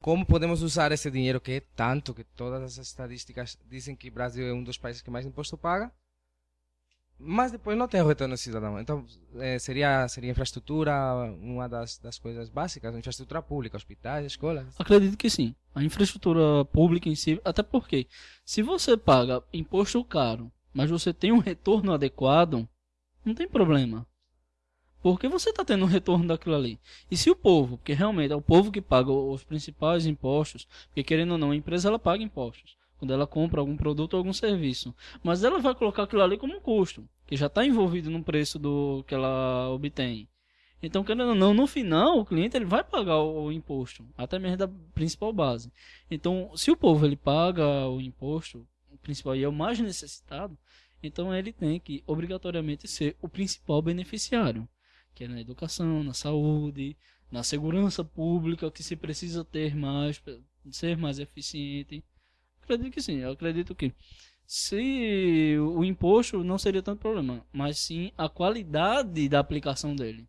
como podemos usar esse dinheiro que é tanto, que todas as estatísticas dizem que o Brasil é um dos países que mais imposto paga, mas depois não tem retorno cidadão. Então, é, seria, seria infraestrutura uma das, das coisas básicas, infraestrutura pública, hospitais, escolas? Acredito que sim. A infraestrutura pública em si, até porque, se você paga imposto caro, mas você tem um retorno adequado, não tem problema. Porque você está tendo um retorno daquilo ali. E se o povo, porque realmente é o povo que paga os principais impostos, porque querendo ou não, a empresa ela paga impostos quando ela compra algum produto ou algum serviço. Mas ela vai colocar aquilo ali como um custo, que já está envolvido no preço do que ela obtém. Então, querendo ou não, no final, o cliente ele vai pagar o, imposto, até mesmo da principal base. Então, se o povo ele paga o imposto, o principal e é o mais necessitado, então ele tem que obrigatoriamente ser o principal beneficiário que é na educação, na saúde, na segurança pública, que se precisa ter mais, ser mais eficiente. Acredito que sim, eu acredito que se o imposto não seria tanto problema, mas sim a qualidade da aplicação dele.